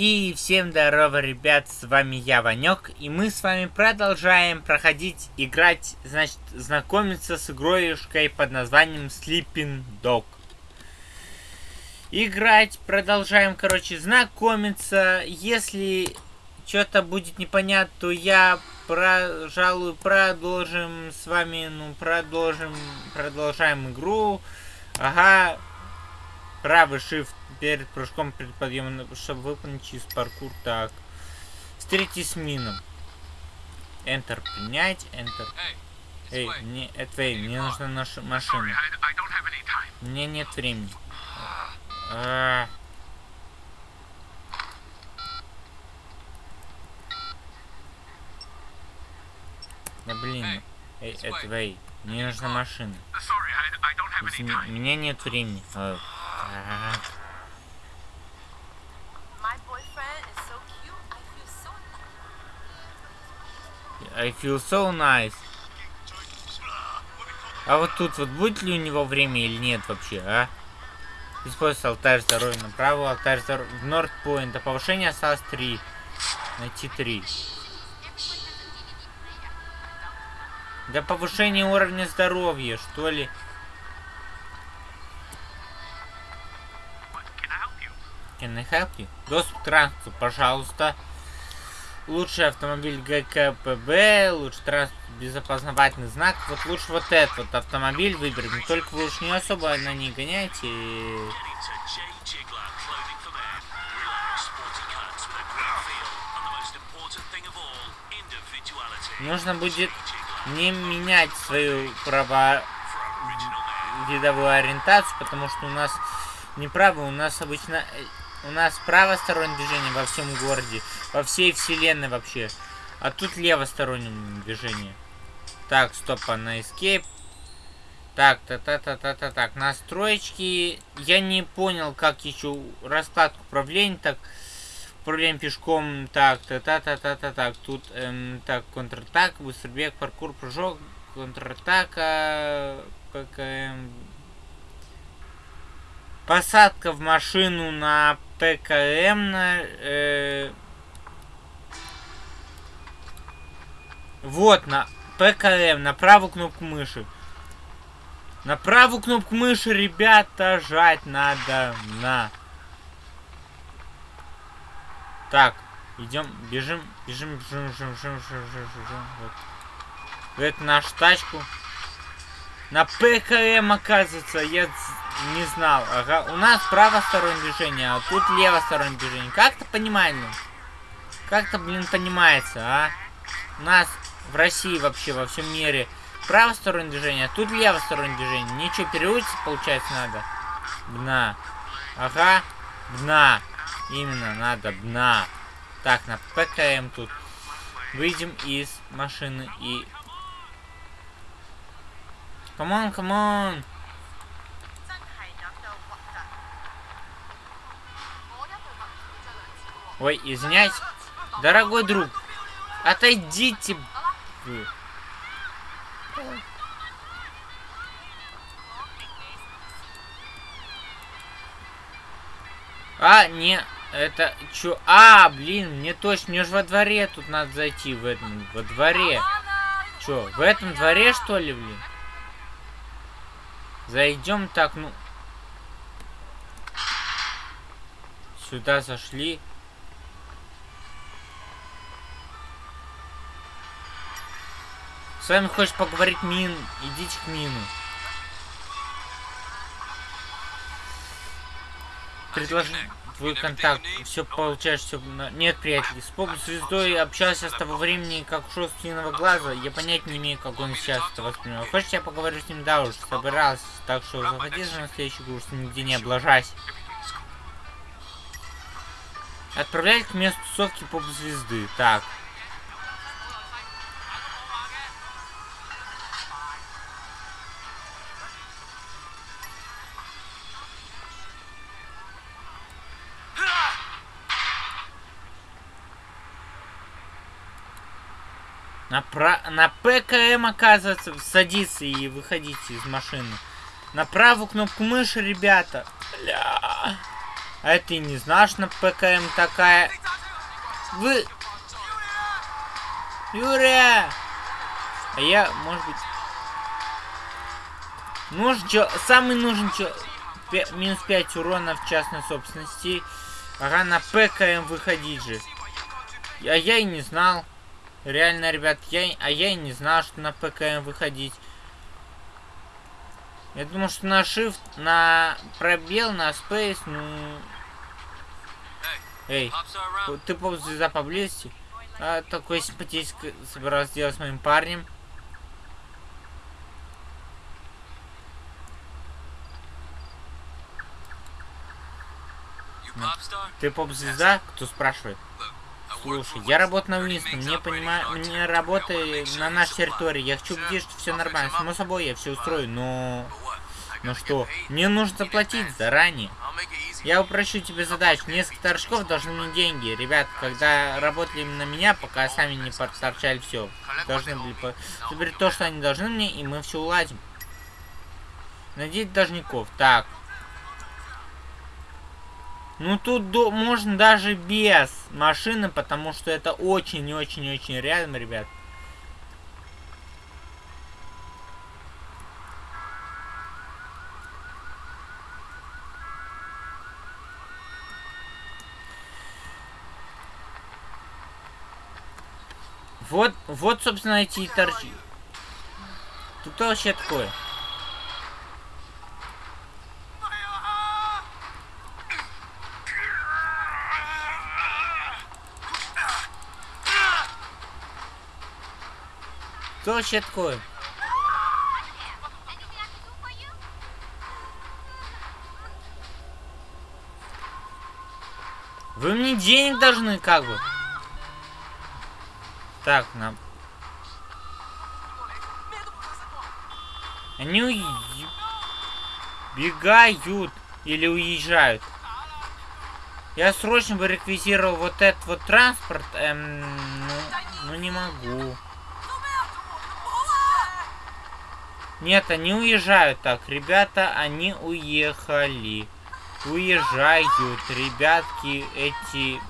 И всем здорово, ребят, с вами я, Ванек, и мы с вами продолжаем проходить, играть, значит, знакомиться с игроюшкой под названием Sleeping Dog. Играть, продолжаем, короче, знакомиться, если что-то будет непонятно, то я, пожалуй, продолжим с вами, ну, продолжим, продолжаем игру. Ага, правый shift перед прыжком, перед подъемом, чтобы выполнить через паркур. Так. Встретитесь с мином. Enter принять, Enter. Эй, мне, эй, мне нужна наша машина. Мне нет времени. А -а -а. Да блин. Эй, это эй, мне нужна машина. Извини, у меня нет времени. А. I feel so nice. А вот тут вот будет ли у него время или нет вообще, а? Используйте алтарь здоровья направо, алтарь здоровья в Нордпоинт. А повышение осталось 3. Найти 3. Для повышения уровня здоровья, что ли? Can I help you? Доступ к транспорту, пожалуйста. Лучший автомобиль ГКПБ, лучший транспорт без опознавательных знаков. Вот лучше вот этот вот автомобиль выберем. Только вы уж не особо на ней гоняйте. Нужно будет не менять свою право видовую ориентацию, потому что у нас не право, у нас обычно у нас правостороннее движение во всем городе, во всей вселенной вообще. А тут левостороннее движение. Так, стоп, а на escape. Так, та та та та та так, настроечки. Я не понял, как еще раскладку управления. Так, управление пешком. Так, та та та та та так. Тут, эм, так, контратак, быстрый бег, паркур, прыжок, контратака, ПКМ. Посадка в машину на ПКМ. Э, вот, на ПКМ, на правую кнопку мыши. На правую кнопку мыши, ребята, жать надо на. Так, идем, бежим, бежим, бежим, бежим, бежим, бежим, бежим, бежим. Вот. Это нашу тачку. На ПКМ, оказывается, я не знал. Ага. У нас правостороннее движение, а тут левостороннее движение. Как-то понимаем. Как-то, блин, понимается, а? У нас в России вообще, во всем мире правостороннее движение, а тут левостороннее движение. Ничего, переучиться, получается, надо. Бна. Ага. Бна. Именно, надо бна. Так, на ПКМ тут. Выйдем из машины и... Камон, камон. Ой, извиняюсь. Дорогой друг, отойдите вы. А, не, это чё? А, блин, мне точно, мне же во дворе тут надо зайти, в этом, во дворе. Чё, в этом дворе, что ли, блин? Зайдем так, ну... Сюда зашли. С вами хочешь поговорить Мин? Идите к Мину. Предложи твой контакт. Все получаешь, все... Нет, приятель. С поп звездой общался с того времени, как ушел с Минного глаза. Я понять не имею, как он сейчас это воспринимал. Хочешь, я поговорю с ним? Да уж, собирался. Так что заходи же на следующий курс, нигде не облажайся. Отправлять к месту тусовки поп-звезды. Так. На, про... на ПКМ, оказывается, садиться и выходите из машины. На правую кнопку мыши, ребята. Бля. А ты не знаешь, на ПКМ такая... Вы... Юрия! А я, может быть... Нужен чё... Самый нужен чё... Пя... Минус 5 урона в частной собственности. Ага, на ПКМ выходить же. А я и не знал. Реально, ребят, я... А я и не знал, что на ПКМ выходить. Я думал, что на Shift, на пробел, на Space, ну... Эй, ты поп-звезда поблизости? А, такой симпатический собирался сделать с моим парнем. Ты поп-звезда? Кто спрашивает? Слушай, я работаю на Уинстон, мне понимаю, мне работы на нашей территории, я хочу убедить, что все нормально, само собой я все устрою, но... Ну что, мне нужно заплатить заранее. Я упрощу тебе задачу. Несколько торчков должны мне деньги. Ребят, когда работали на меня, пока сами не подторчали все. Должны были по... Теперь то, что они должны мне, и мы все уладим. Найдите должников. Так. Ну тут до... можно даже без машины, потому что это очень-очень-очень рядом, ребят. Вот, вот, собственно, эти торчи. Тут вообще такое? Кто вообще такое? Вы мне денег должны, как бы. Так, нам... Они бегают или уезжают. Я срочно бы реквизировал вот этот вот транспорт, эм, ну, ну не могу. Нет, они уезжают так, ребята, они уехали. Уезжают, ребятки, эти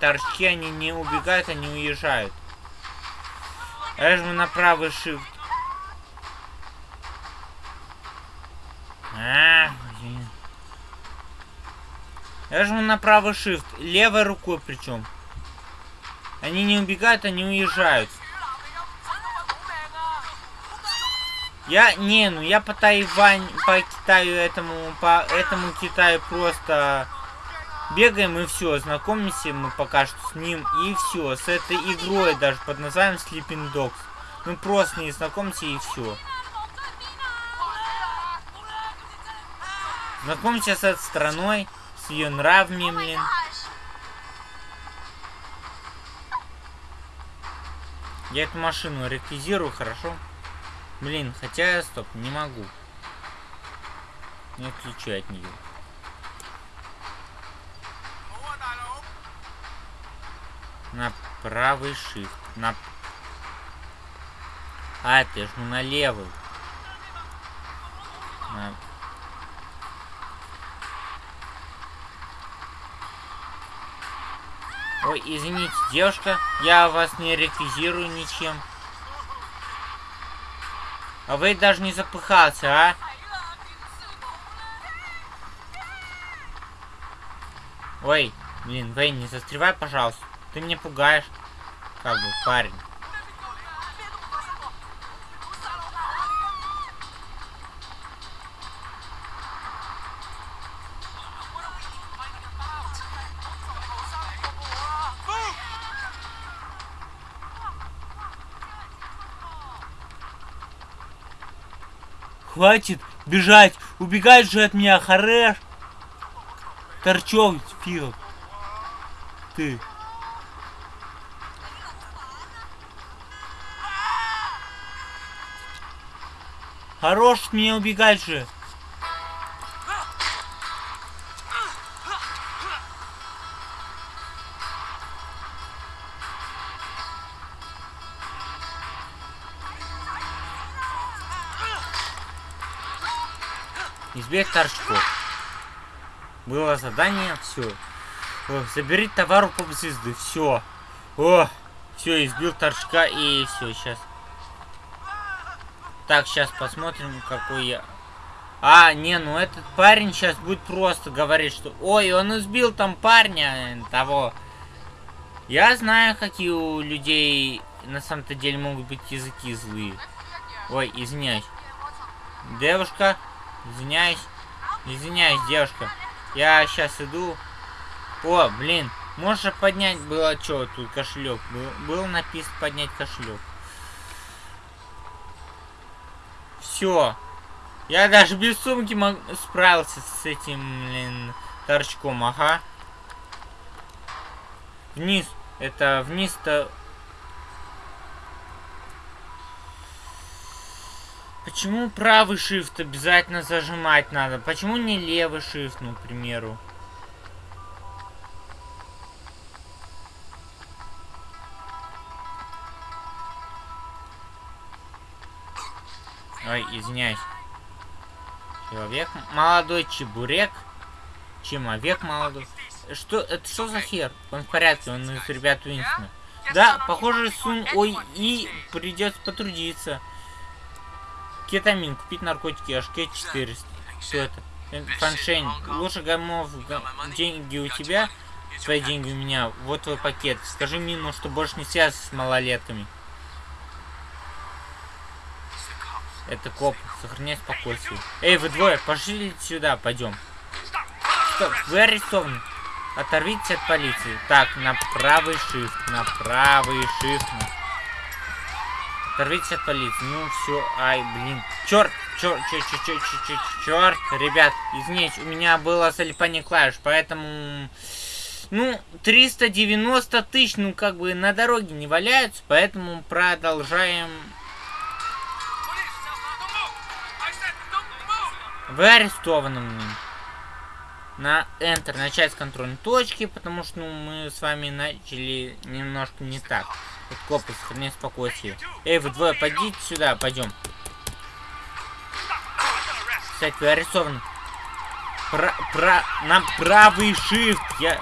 торчки, они не убегают, они уезжают. Я жму на правый shift. А, блин. Я жму на правый shift. Левой рукой причем. Они не убегают, они уезжают. Я, не, ну я по Тайвань, по Китаю этому, по этому Китаю просто Бегаем и все, знакомимся мы пока что с ним и все. С этой игрой даже под названием Sleeping Dogs. Мы просто не знакомимся и все. Знакомимся с этой страной, с ее нравами, блин. Я эту машину реквизирую, хорошо? Блин, хотя, стоп, не могу. Не отключу от нее. на правый shift. На... А, ты жму на левый. На... Ой, извините, девушка, я вас не реквизирую ничем. А вы даже не запыхался, а? Ой, блин, Вэй, не застревай, пожалуйста. Ты меня пугаешь. Как бы, парень. Хватит бежать! Убегать же от меня, Хареш! Торчок, фил. Ты. Хорош мне убегать же. Избег торчков. Было задание, все. Забери товар у поп-звезды, все. О, все, избил торчка и все, сейчас. Так, сейчас посмотрим, какой я... А, не, ну этот парень сейчас будет просто говорить, что... Ой, он избил там парня э, того. Я знаю, какие у людей на самом-то деле могут быть языки злые. Ой, извиняюсь. Девушка, извиняюсь. Извиняюсь, девушка. Я сейчас иду. О, блин, можешь поднять было что тут кошелек? Был, был написано поднять кошелек. Все. Я даже без сумки мог... справился с этим, блин, торчком, ага. Вниз. Это вниз-то... Почему правый shift обязательно зажимать надо? Почему не левый shift, ну, к примеру? Ой, извиняюсь. Человек молодой, чебурек. Человек молодой. Что, это что за хер? Он в порядке, он из ребят Уинстона. Да, похоже, Сун Ой И придется потрудиться. Кетамин, купить наркотики, HK 400. Что это? Фаншень, лучше гамов, деньги у тебя, свои деньги у меня. Вот твой пакет. Скажи Мину, что больше не связан с малолетками. Это коп. Сохраняй спокойствие. Эй, вы двое, пошли сюда, пойдем. Стоп, вы арестованы. Оторвитесь от полиции. Так, на правый shift, на правый shift. Оторвитесь от полиции. Ну все, ай, блин. Черт, черт, черт, черт, черт, черт, черт, ребят, извините, у меня было залипание клавиш, поэтому... Ну, 390 тысяч, ну, как бы на дороге не валяются, поэтому продолжаем Вы арестованы. На Enter начать с контрольной точки, потому что ну, мы с вами начали немножко не так. Копы, сохраняй спокойствие. Эй, вы двое, пойдите сюда, пойдем. Кстати, вы арестованы. Про, про, на правый shift. Я...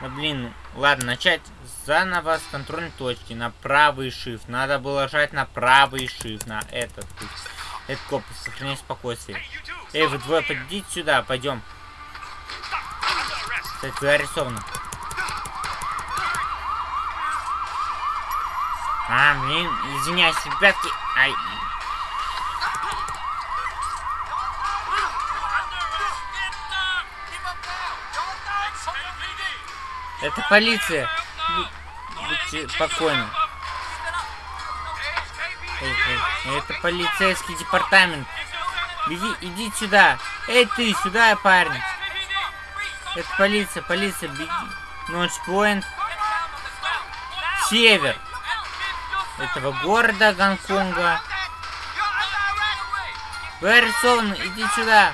Да блин, ну, ладно, начать заново с контрольной точки. На правый shift. Надо было жать на правый shift. На этот. Это коп, сохраняй спокойствие. Эй, вы двое, подойдите сюда, пойдем. Кстати, вы арестованы. А, блин, извиняюсь, ребятки. Ай. Это полиция. Будьте спокойны. Эй, это полицейский департамент. Беги, иди сюда. Эй, ты, сюда, парень. Это полиция, полиция, беги. Ночпоинт. Север. Этого города Гонконга. Вы иди сюда.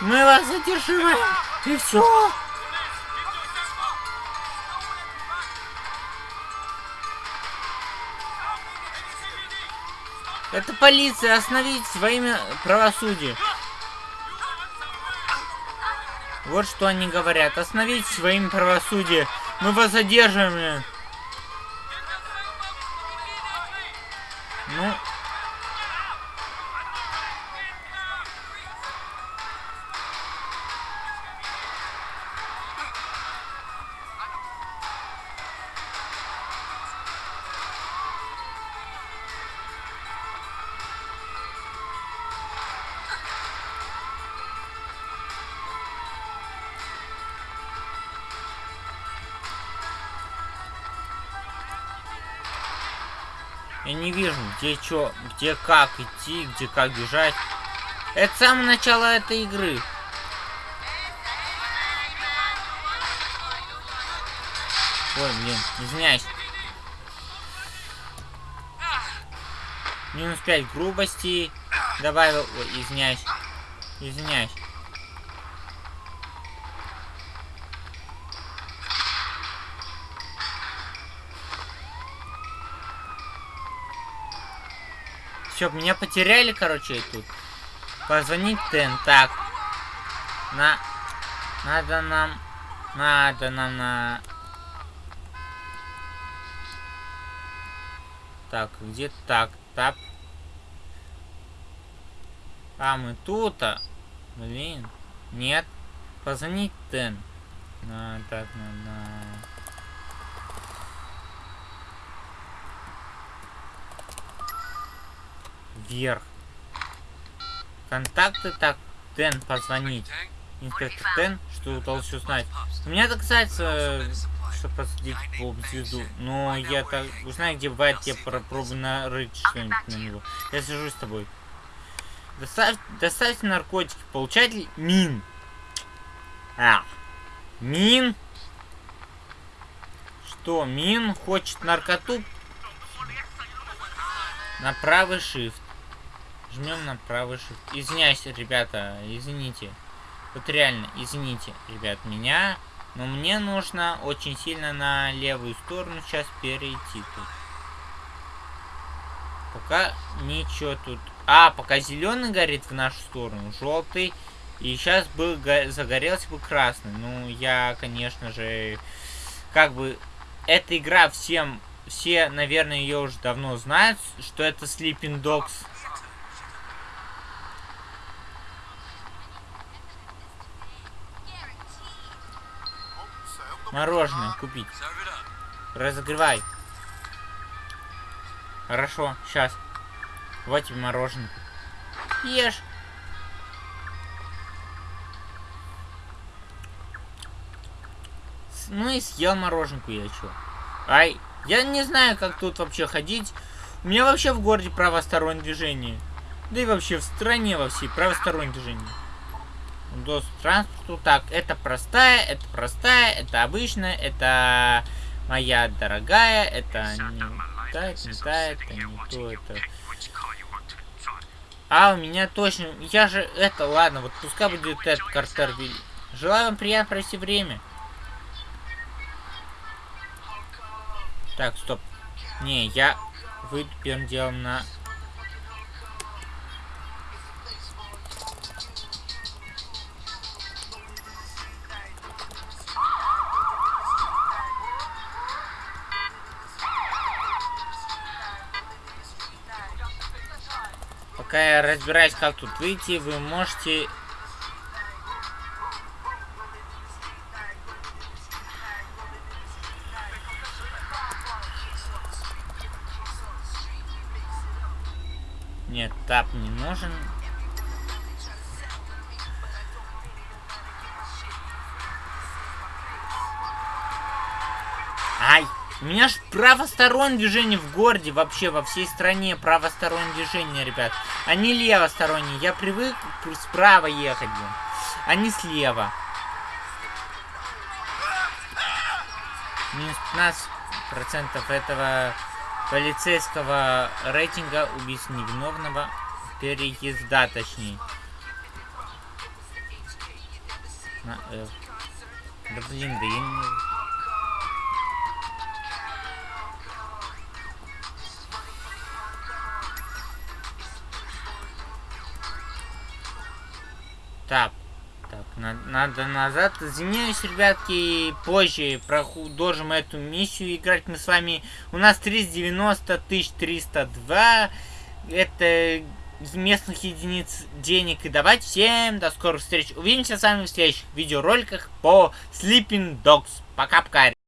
Мы вас задерживаем. И все. Это полиция, остановитесь во имя правосудия. Вот что они говорят. Остановитесь во имя правосудия. Мы вас задерживаем. Я не вижу, где что, где как идти, где как бежать. Это самое начало этой игры. Ой, блин, извиняюсь. Минус 5 грубости. Добавил... Ой, извиняюсь. Извиняюсь. Все, меня потеряли, короче, тут. Позвонить Тен. Так. На. Надо нам... Надо нам на... Так, где так? Тап. А, мы тут, а? Блин. Нет. Позвонить Тен. На, так, на, на... Вверх. Контакты так. Тен позвонить. Инспектор Тен, что удалось узнать. У меня касается, что посадить в звезду. Но я так узнаю, где бывает, я попробую нарыть что-нибудь на него. Я свяжусь с тобой. Доставь, доставьте наркотики. Получатель Мин. А. Мин? Что, Мин хочет наркоту? На правый shift. Жмем на правый shift. Извиняюсь, ребята, извините. Вот реально, извините, ребят, меня. Но мне нужно очень сильно на левую сторону сейчас перейти тут. Пока ничего тут. А, пока зеленый горит в нашу сторону, желтый. И сейчас бы загорелся бы красный. Ну, я, конечно же, как бы, эта игра всем, все, наверное, ее уже давно знают, что это Sleeping Dogs. Мороженое купить. Разогревай. Хорошо, сейчас. Вот тебе мороженое. Ешь. Ну и съел мороженку я чё. Ай, я не знаю, как тут вообще ходить. У меня вообще в городе правостороннее движение. Да и вообще в стране во всей правостороннее движение. Транспорту. Так, это простая, это простая, это обычная, это моя дорогая, это не та, это не та, это не то, это... А, у меня точно... Я же... Это, ладно, вот пускай будет этот Картер Желаю вам приятно провести время. Так, стоп. Не, я выйду первым делом на... Пока я разбираюсь, как тут выйти, вы можете Нет, тап не нужен. У меня ж правостороннее движение в городе, вообще во всей стране правостороннее движение, ребят. Они левосторонние. Я привык справа ехать, блин. Они слева. Минус 15% этого полицейского рейтинга убийств невиновного переезда, точнее. На, э, да блин, да я не... Так, так, на надо назад. Извиняюсь, ребятки, позже продолжим эту миссию играть мы с вами. У нас 390 302. Это местных единиц денег. И давайте всем до скорых встреч. Увидимся с вами в следующих видеороликах по Sleeping Dogs. Пока-пока.